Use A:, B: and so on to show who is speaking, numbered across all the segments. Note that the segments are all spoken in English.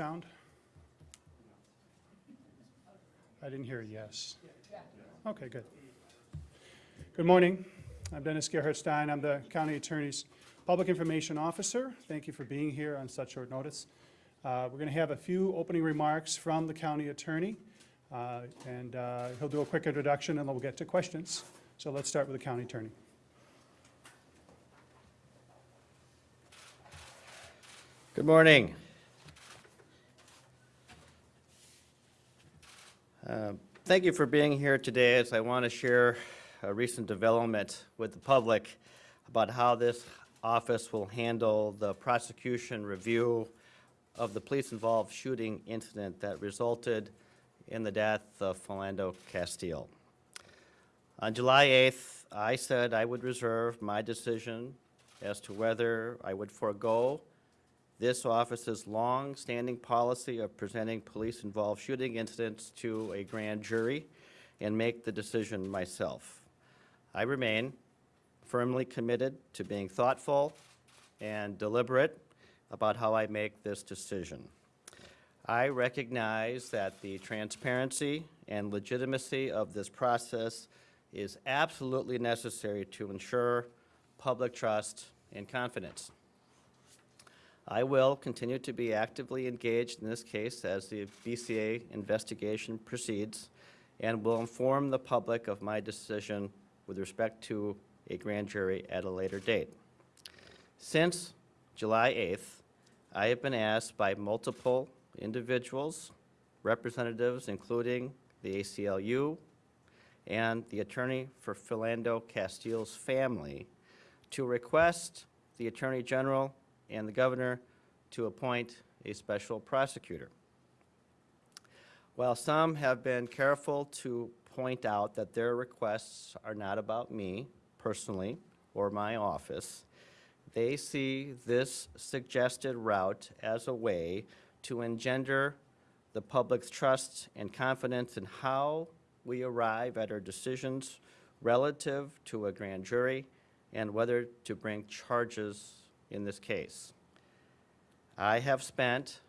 A: Sound? I didn't hear yes. Okay, good. Good morning. I'm Dennis Gerhardstein. I'm the County Attorney's Public Information Officer. Thank you for being here on such short notice. Uh, We're going to have a few opening remarks from the county attorney, uh, and uh, he'll do a quick introduction, and then we'll get to questions. So let's start with the county attorney.
B: Good morning. Uh, Thank you for being here today as I want to share a recent development with the public about how this office will handle the prosecution review of the police-involved shooting incident that resulted in the death of Philando Castile. On July 8th, I said I would reserve my decision as to whether I would forego this office's long-standing policy of presenting police-involved shooting incidents to a grand jury and make the decision myself. I remain firmly committed to being thoughtful and deliberate about how I make this decision. I recognize that the transparency and legitimacy of this process is absolutely necessary to ensure public trust and confidence. I will continue to be actively engaged in this case as the BCA investigation proceeds and will inform the public of my decision with respect to a grand jury at a later date. Since July 8th, I have been asked by multiple individuals, representatives including the ACLU and the attorney for Philando Castile's family, to request the Attorney General and the governor to appoint a special prosecutor. While some have been careful to point out that their requests are not about me personally or my office, they see this suggested route as a way to engender the public's trust and confidence in how we arrive at our decisions relative to a grand jury and whether to bring charges in this case. I have spent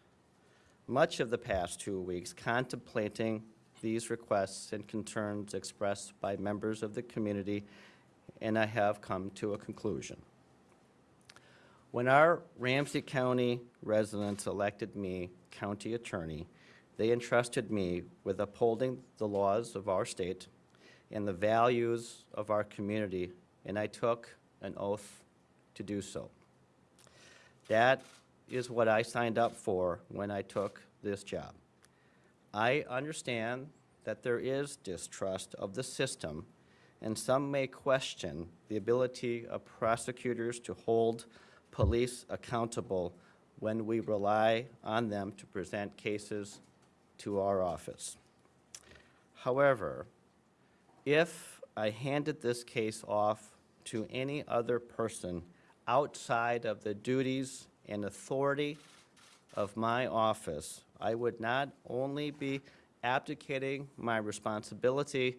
B: much of the past two weeks contemplating these requests and concerns expressed by members of the community, and I have come to a conclusion. When our Ramsey County residents elected me county attorney, they entrusted me with upholding the laws of our state and the values of our community, and I took an oath to do so. That is what I signed up for when I took this job. I understand that there is distrust of the system, and some may question the ability of prosecutors to hold police accountable when we rely on them to present cases to our office. However, if I handed this case off to any other person outside of the duties and authority of my office, I would not only be abdicating my responsibility,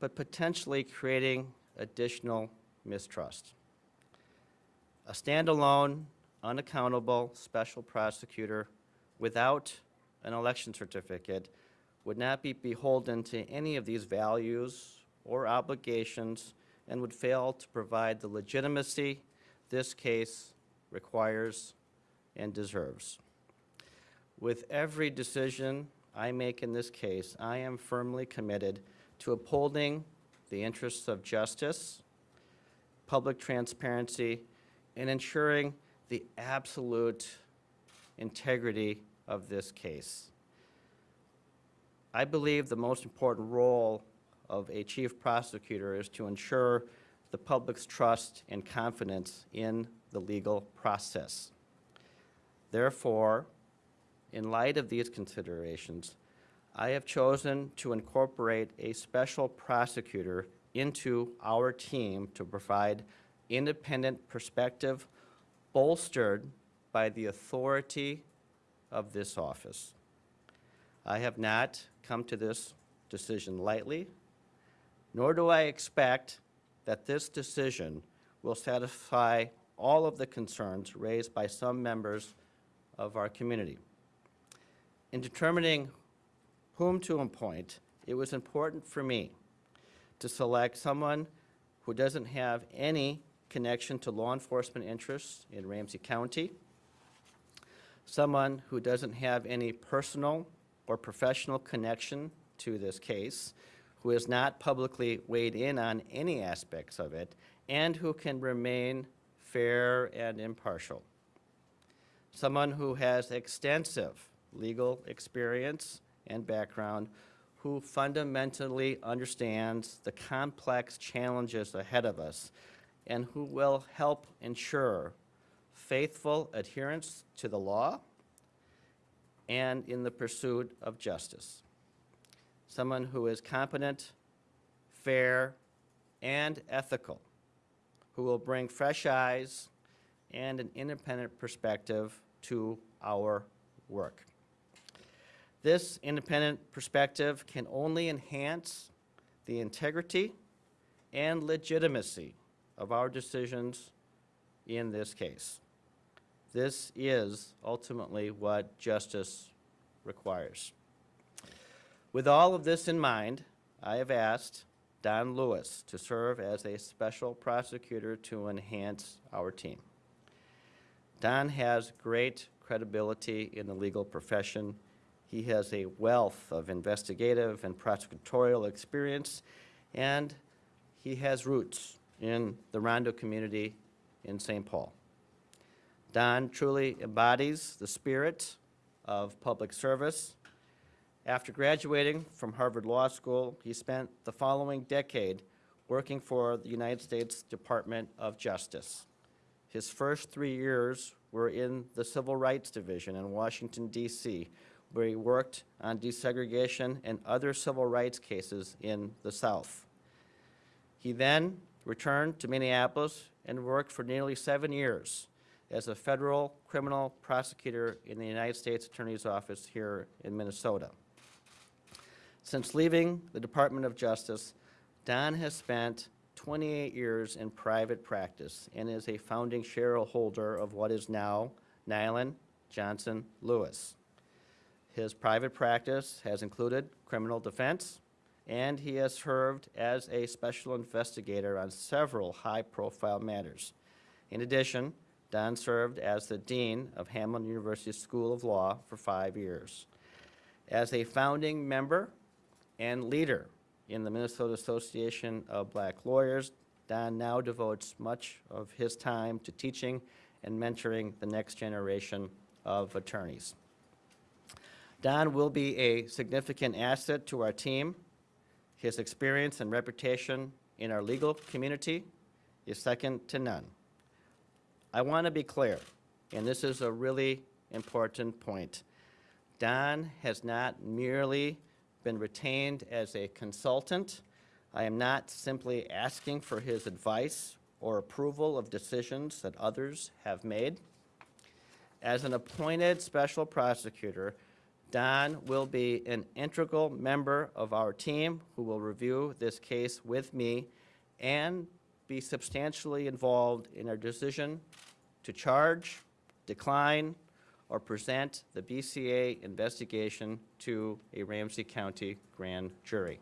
B: but potentially creating additional mistrust. A standalone, unaccountable special prosecutor without an election certificate would not be beholden to any of these values or obligations and would fail to provide the legitimacy this case requires and deserves. With every decision I make in this case, I am firmly committed to upholding the interests of justice, public transparency, and ensuring the absolute integrity of this case. I believe the most important role of a chief prosecutor is to ensure the public's trust and confidence in the legal process. Therefore, in light of these considerations, I have chosen to incorporate a special prosecutor into our team to provide independent perspective bolstered by the authority of this office. I have not come to this decision lightly, nor do I expect that this decision will satisfy all of the concerns raised by some members of our community. In determining whom to appoint, it was important for me to select someone who doesn't have any connection to law enforcement interests in Ramsey County, someone who doesn't have any personal or professional connection to this case, who has not publicly weighed in on any aspects of it, and who can remain fair and impartial. Someone who has extensive legal experience and background, who fundamentally understands the complex challenges ahead of us, and who will help ensure faithful adherence to the law and in the pursuit of justice. Someone who is competent, fair, and ethical, who will bring fresh eyes and an independent perspective to our work. This independent perspective can only enhance the integrity and legitimacy of our decisions in this case. This is ultimately what justice requires. With all of this in mind, I have asked Don Lewis to serve as a special prosecutor to enhance our team. Don has great credibility in the legal profession. He has a wealth of investigative and prosecutorial experience, and he has roots in the Rondo community in St. Paul. Don truly embodies the spirit of public service. After graduating from Harvard Law School, he spent the following decade working for the United States Department of Justice. His first three years were in the Civil Rights Division in Washington, D.C., where he worked on desegregation and other civil rights cases in the South. He then returned to Minneapolis and worked for nearly seven years as a federal criminal prosecutor in the United States Attorney's Office here in Minnesota. Since leaving the Department of Justice, Don has spent 28 years in private practice and is a founding shareholder of what is now Nilan Johnson Lewis. His private practice has included criminal defense, and he has served as a special investigator on several high-profile matters. In addition, Don served as the dean of Hamline University School of Law for five years. As a founding member and leader in the Minnesota Association of Black Lawyers, Don now devotes much of his time to teaching and mentoring the next generation of attorneys. Don will be a significant asset to our team. His experience and reputation in our legal community is second to none. I want to be clear, and this is a really important point. Don has not merely been retained as a consultant. I am not simply asking for his advice or approval of decisions that others have made. As an appointed special prosecutor, Don will be an integral member of our team who will review this case with me and be substantially involved in our decision to charge, decline, or present the BCA investigation to a Ramsey County grand jury.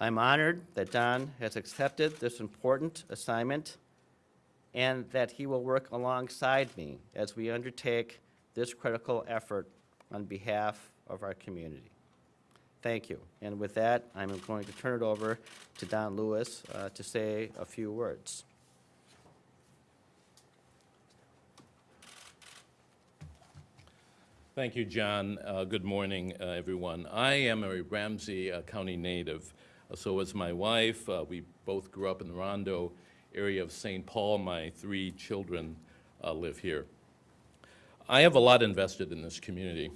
B: I'm honored that Don has accepted this important assignment and that he will work alongside me as we undertake this critical effort on behalf of our community. Thank you. And with that, I'm going to turn it over to Don Lewis uh, to say a few words.
C: Thank you, John. Uh, Good morning, uh, everyone. I am a Ramsey uh, County native. Uh, So is my wife. Uh, We both grew up in the Rondo area of St. Paul. My three children live here. I have a lot invested in this community.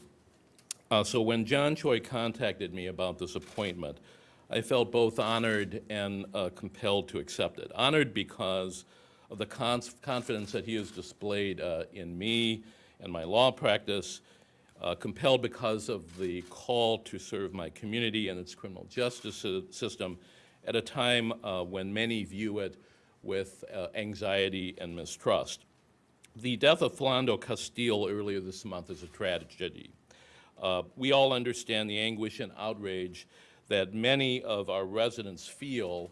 C: So when John Choi contacted me about this appointment, I felt both honored and compelled to accept it. Honored because of the confidence that he has displayed in me and my law practice, uh, compelled because of the call to serve my community and its criminal justice system at a time uh, when many view it with uh, anxiety and mistrust. The death of Philando Castile earlier this month is a tragedy. Uh, We all understand the anguish and outrage that many of our residents feel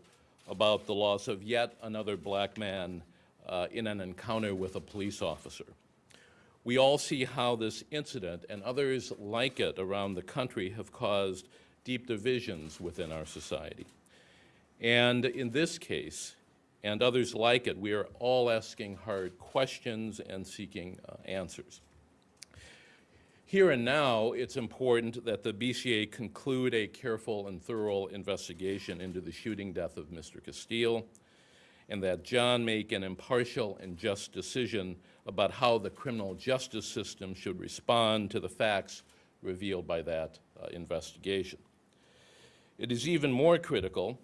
C: about the loss of yet another black man uh, in an encounter with a police officer. We all see how this incident and others like it around the country have caused deep divisions within our society. And in this case, and others like it, we are all asking hard questions and seeking uh, answers. Here and now, it's important that the BCA conclude a careful and thorough investigation into the shooting death of Mr. Castile, and that John make an impartial and just decision about how the criminal justice system should respond to the facts revealed by that uh, investigation. It is even more critical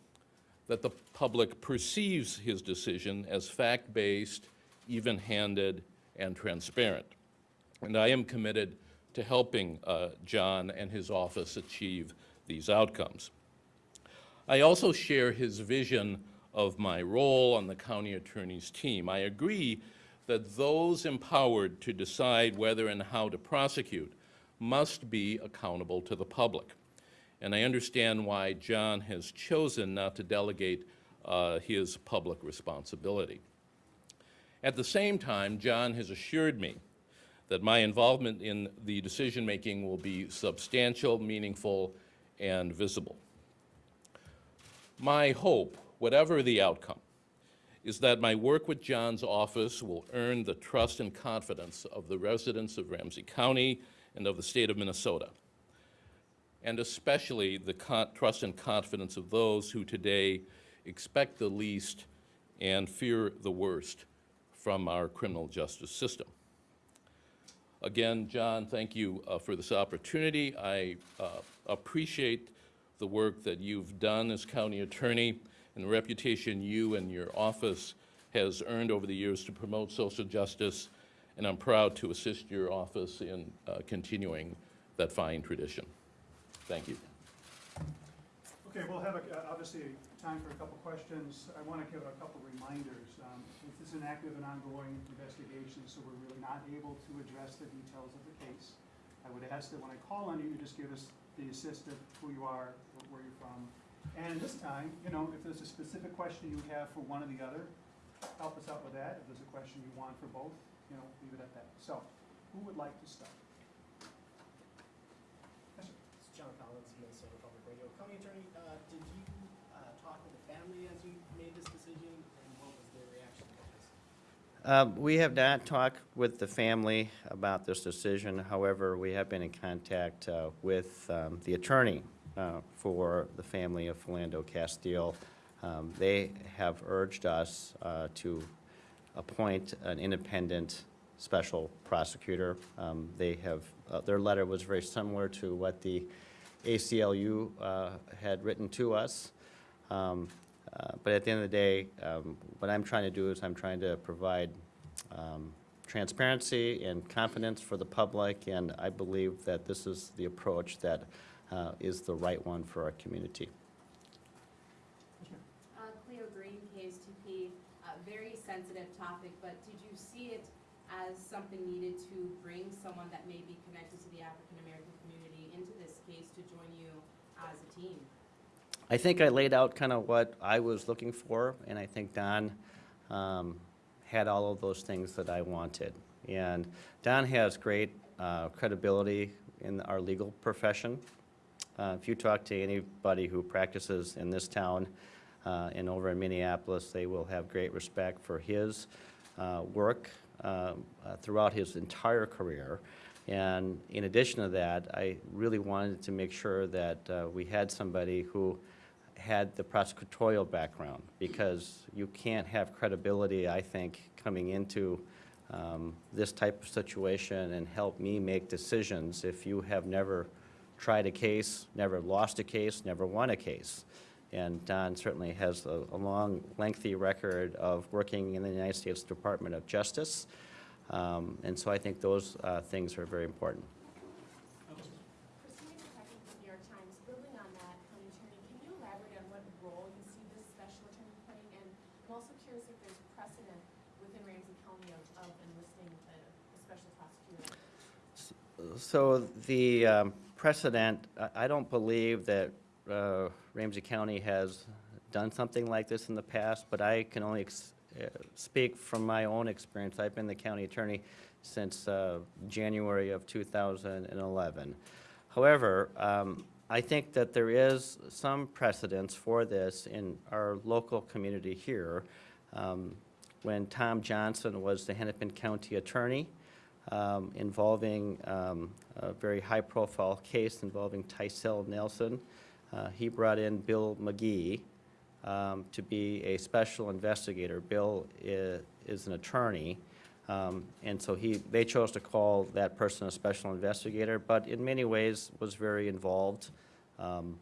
C: that the public perceives his decision as fact-based, even-handed, and transparent. And I am committed to helping uh, John and his office achieve these outcomes. I also share his vision of my role on the county attorney's team. I agree that those empowered to decide whether and how to prosecute must be accountable to the public. And I understand why John has chosen not to delegate uh, his public responsibility. At the same time, John has assured me that my involvement in the decision-making will be substantial, meaningful, and visible. My hope, whatever the outcome, is that my work with John's office will earn the trust and confidence of the residents of Ramsey County and of the state of Minnesota, and especially the trust and confidence of those who today expect the least and fear the worst from our criminal justice system. Again, John, thank you uh, for this opportunity. I uh, appreciate the work that you've done as county attorney and the reputation you and your office has earned over the years to promote social justice, and I'm proud to assist your office in uh, continuing that fine tradition. Thank you.
A: Okay, we'll have, a- uh, obviously, time for a couple questions. I want to give a couple reminders. Um, This is an active and ongoing investigation, so we're really not able to address the details of the case. I would ask that when I call on you, you just give us the assist of who you are, where you're from. And this time, you know, if there's a specific question you have for one or the other, help us out with that. If there's a question you want for both, you know, leave it at that. So, who would like to start? Yes, sir.
D: It's John Collins, Minnesota Public Radio. County Attorney, uh, did you, uh, talk with the family as you made this decision, and what was their reaction to this?
B: Um, We have not talked with the family about this decision. However, we have been in contact uh, with um, the attorney uh, for the family of Philando Castile. Um, They have urged us uh, to appoint an independent special prosecutor. Um, They have, uh, their letter was very similar to what the ACLU uh, had written to us. Um, uh, But at the end of the day, um, what I'm trying to do is I'm trying to provide um, transparency and confidence for the public, and I believe that this is the approach that uh, is the right one for our community.
E: Uh, Cleo Green, KSTP, uh, very sensitive topic, but did you see it as something needed to bring someone that may be connected to the African-American community into this case to join you as a team?
B: I think I laid out kind of what I was looking for, and I think Don um, had all of those things that I wanted. And Don has great uh, credibility in our legal profession. Uh, If you talk to anybody who practices in this town uh, and over in Minneapolis, they will have great respect for his uh, work uh, uh, throughout his entire career. And in addition to that, I really wanted to make sure that uh, we had somebody who had the prosecutorial background, because you can't have credibility, I think, coming into um, this type of situation and help me make decisions if you have never tried a case, never lost a case, never won a case. And Don certainly has a, a long, lengthy record of working in the United States Department of Justice. Um, And so I think those uh, things are very important.
F: Christina Patrick from New York Times, building on that, County Attorney, can you elaborate on what role you see this special attorney playing? And I'm also curious if there's precedent within Ramsey County of, of enlisting a, a special prosecutor.
B: So the um, precedent, I- don't believe that uh, Ramsey County has done something like this in the past, but I can only uh, speak from my own experience. I've been the county attorney since uh, January of 2011. However, um, I think that there is some precedence for this in our local community here. Um, When Tom Johnson was the Hennepin County Attorney, um, involving um, a very high-profile case involving Tycel Nelson. Uh, He brought in Bill McGee um, to be a special investigator. Bill i- is an attorney, um, and so he, they chose to call that person a special investigator, but in many ways was very involved um,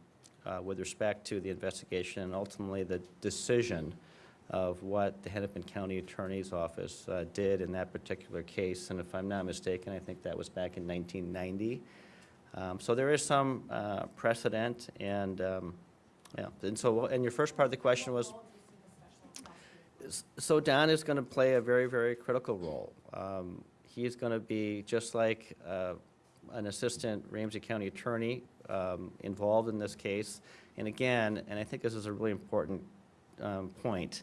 B: uh, with respect to the investigation and ultimately the decision of what the Hennepin County Attorney's Office uh, did in that particular case. And if I'm not mistaken, I think that was back in 1990. Um, So there is some uh, precedent, and, um, yeah, and so, and your first part of the question was? So Don is going to play a very, very critical role. Um, He is going to be, just like uh, an assistant Ramsey County attorney, um, involved in this case. And again, and I think this is a really important um, point,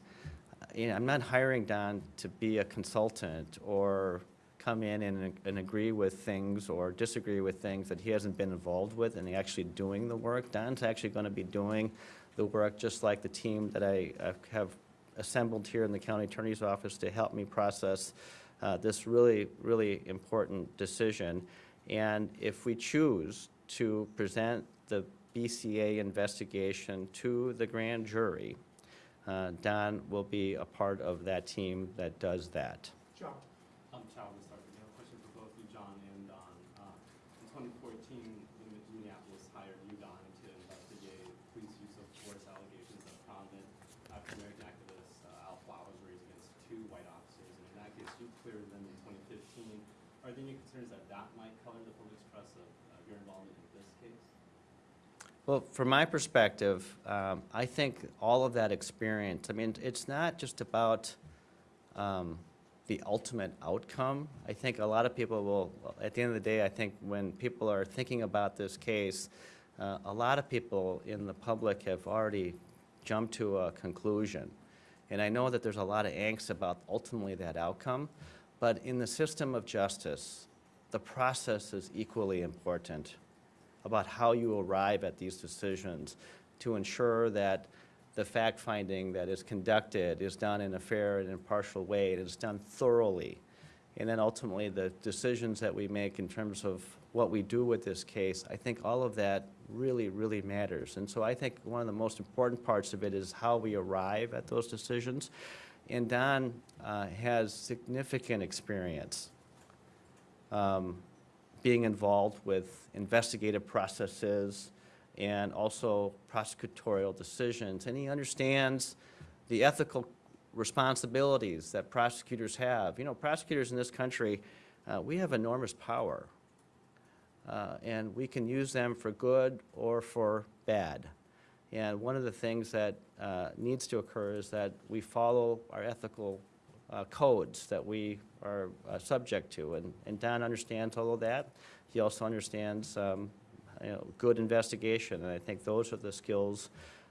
B: you know, I'm not hiring Don to be a consultant or come in and, and agree with things or disagree with things that he hasn't been involved with and actually doing the work. Don's actually going to be doing the work just like the team that I uh, have assembled here in the county attorney's office to help me process uh, this really, really important decision. And if we choose to present the BCA investigation to the grand jury, uh, Don will be a part of that team that does that.
G: I'm Chow Mustard. I have a question for both you, John and Don. Uh, In 2014, Min- Minneapolis hired you, Don, to investigate police use of force allegations of prominent African-American activist uh, Al Flowers raised against two white officers. And in that case, you cleared them in 2015. Are there any concerns that that might color the public's trust of uh, your involvement in this case?
B: Well, from my perspective, um, I think all of that experience, I mean, it's not just about um, the ultimate outcome. I think a lot of people will, at the end of the day, I think when people are thinking about this case, uh, a lot of people in the public have already jumped to a conclusion. And I know that there's a lot of angst about ultimately that outcome, but in the system of justice, the process is equally important about how you arrive at these decisions to ensure that the fact-finding that is conducted is done in a fair and impartial way, it is done thoroughly. And then ultimately, the decisions that we make in terms of what we do with this case, I think all of that really, really matters. And so I think one of the most important parts of it is how we arrive at those decisions. And Don uh, has significant experience um, being involved with investigative processes and also prosecutorial decisions. And he understands the ethical responsibilities that prosecutors have. You know, prosecutors in this country, uh, we have enormous power. Uh, and we can use them for good or for bad. And one of the things that uh, needs to occur is that we follow our ethical uh, codes that we are uh, subject to. And, and Don understands all of that. He also understands um, you know, good investigation. And I think those are the skills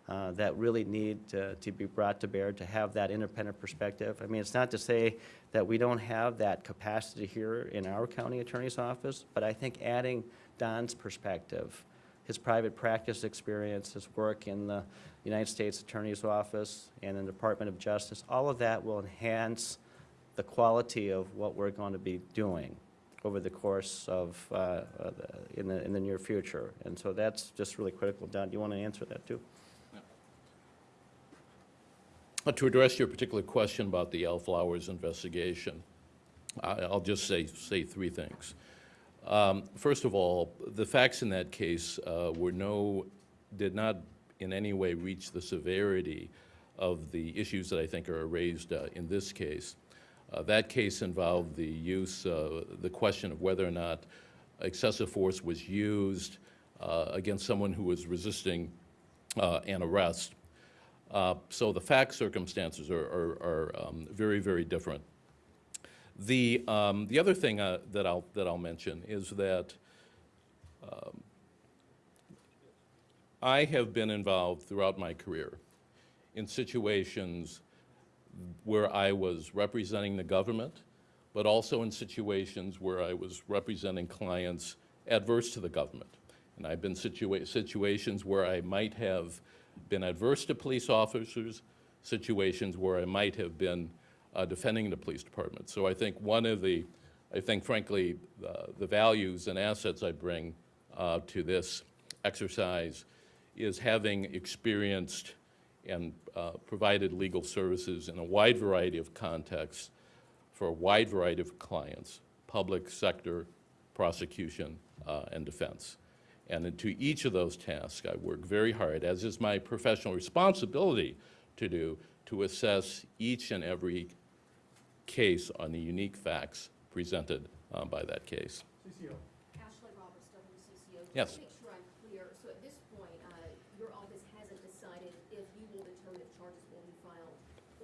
B: uh, that really need to, to be brought to bear to have that independent perspective. I mean, it's not to say that we don't have that capacity here in our county attorney's office, but I think adding Don's perspective, his private practice experience, his work in the United States Attorney's Office and in the Department of Justice, all of that will enhance the quality of what we're going to be doing over the course of, uh, uh, in the, in the near future. And so that's just really critical. Don, do you want to answer that too?
C: Uh, To address your particular question about the Al Flowers investigation, I'll just say, say three things. Um, First of all, the facts in that case uh, were no, did not in any way reach the severity of the issues that I think are raised uh, in this case. Uh, That case involved the use, uh, the question of whether or not excessive force was used uh, against someone who was resisting uh, an arrest. So the fact circumstances are, are, are um, very, very different. The, um, the other thing uh, that I'll, that I'll mention is that um, I have been involved throughout my career in situations where I was representing the government, but also in situations where I was representing clients adverse to the government. And I've been situa- situations where I might have been adverse to police officers, situations where I might have been uh, defending the police department. So I think one of the, I think frankly, uh, the values and assets I bring uh, to this exercise is having experienced and uh, provided legal services in a wide variety of contexts for a wide variety of clients, public sector, prosecution, uh, and defense. And to each of those tasks, I work very hard, as is my professional responsibility to do, to assess each and every case on the unique facts presented uh, by that case.
A: CCO.
H: Ashley Roberts, WCCO.
C: Yes.
H: Just to make sure I'm clear, so at this point, uh, your office hasn't decided if you will determine if charges will be filed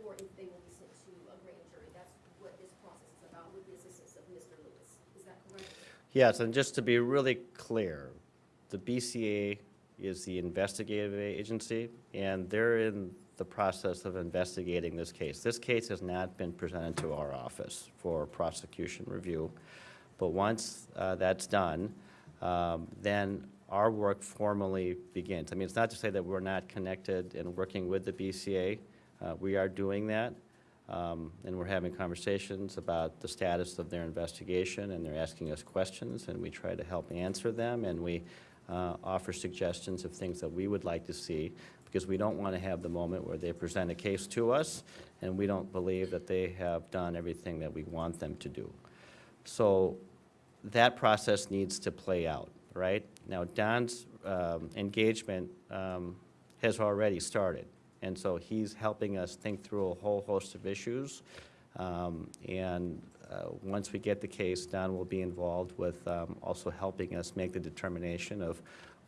H: or if they will be sent to a grand jury. That's what this process is about with the assistance of Mr. Lewis. Is that correct?
B: Yes, and just to be really clear, the BCA is the investigative agency, and they're in the process of investigating this case. This case has not been presented to our office for prosecution review, but once uh, that's done, um, then our work formally begins. I mean, it's not to say that we're not connected and working with the BCA. Uh, We are doing that. Um, And we're having conversations about the status of their investigation, and they're asking us questions, and we try to help answer them, and we uh, offer suggestions of things that we would like to see, because we don't want to have the moment where they present a case to us, and we don't believe that they have done everything that we want them to do. So that process needs to play out, right? Now, Don's um, engagement um, has already started, and so he's helping us think through a whole host of issues. Um, And uh, once we get the case, Don will be involved with um, also helping us make the determination of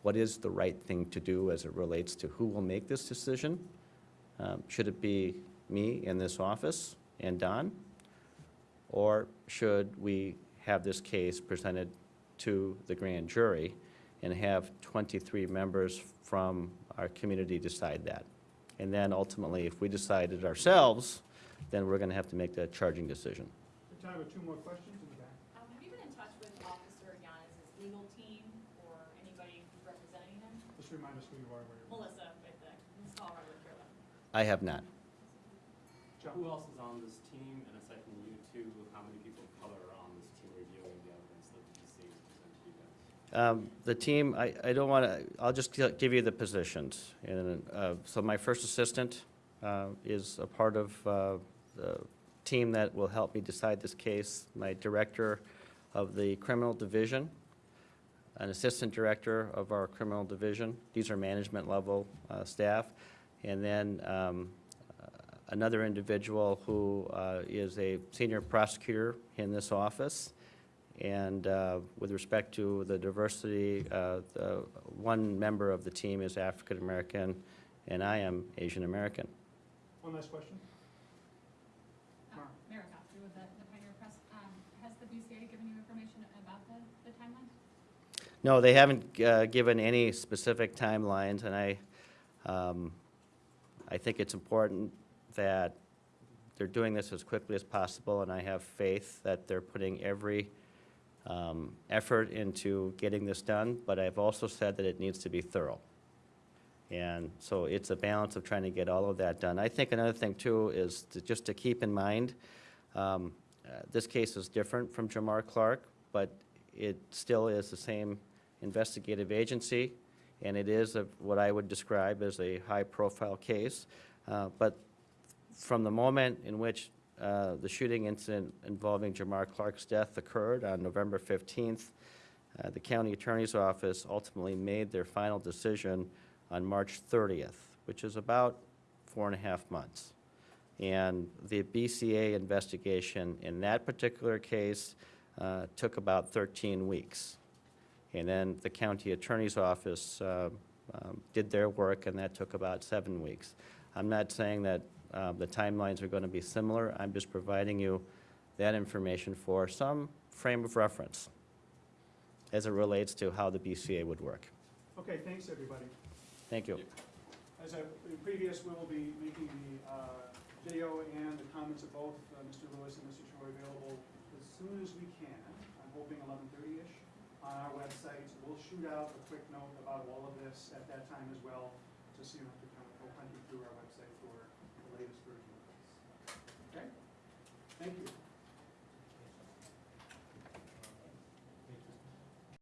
B: what is the right thing to do as it relates to who will make this decision. Um, Should it be me in this office and Don? Or should we have this case presented to the grand jury and have 23 members from our community decide that? And then ultimately, if we decide it ourselves, then we're going to have to make that charging decision.
A: Time for two more questions in the back.
I: Um, have you been in touch with Officer Yanez's legal team or anybody representing him?
A: Just remind us who you are, where you're.
I: Melissa with the East Colorado Carolina.
B: I have not.
A: John?
G: Who else is on this team? And aside from you two, how many people of color are on this team reviewing the evidence that the DC has presented to you guys?
B: Um, The team, I, I don't want to, I'll just give you the positions. And, uh, so my first assistant uh, is a part of uh, the team that will help me decide this case. My director of the criminal division, an assistant director of our criminal division. These are management level uh, staff. And then um, uh, another individual who uh, is a senior prosecutor in this office. And uh, with respect to the diversity, uh, the one member of the team is African-American, and I am Asian-American.
A: One last question?
J: Mara the, the Pioneer Press. Has the BCA given you information about the, the timeline?
B: No, they haven't uh, given any specific timelines, and I, um, I think it's important that they're doing this as quickly as possible, and I have faith that they're putting every um, effort into getting this done, but I've also said that it needs to be thorough. And so it's a balance of trying to get all of that done. I think another thing, too, is to, just to keep in mind, um, uh, this case is different from Jamar Clark, but it still is the same investigative agency, and it is a- what I would describe as a high-profile case. Uh, But from the moment in which uh, the shooting incident involving Jamar Clark's death occurred on November 15th, uh, the county attorney's office ultimately made their final decision on March 30th, which is about four and a half months. And the BCA investigation in that particular case uh, took about 13 weeks. And then the county attorney's office uh, um, did their work, and that took about seven weeks. I'm not saying that uh, the timelines are going to be similar, I'm just providing you that information for some frame of reference as it relates to how the BCA would work.
A: Okay, thanks, everybody.
B: Thank you.
A: As I, in previous, we will be making the uh, video and the comments of both uh, Mr. Lewis and Mr. Choi available as soon as we can. I'm hoping eleven thirty-ish on our website. We'll shoot out a quick note about all of this at that time as well, just so you don't have to kind of go you through our website for the latest version of this. Okay? Thank you.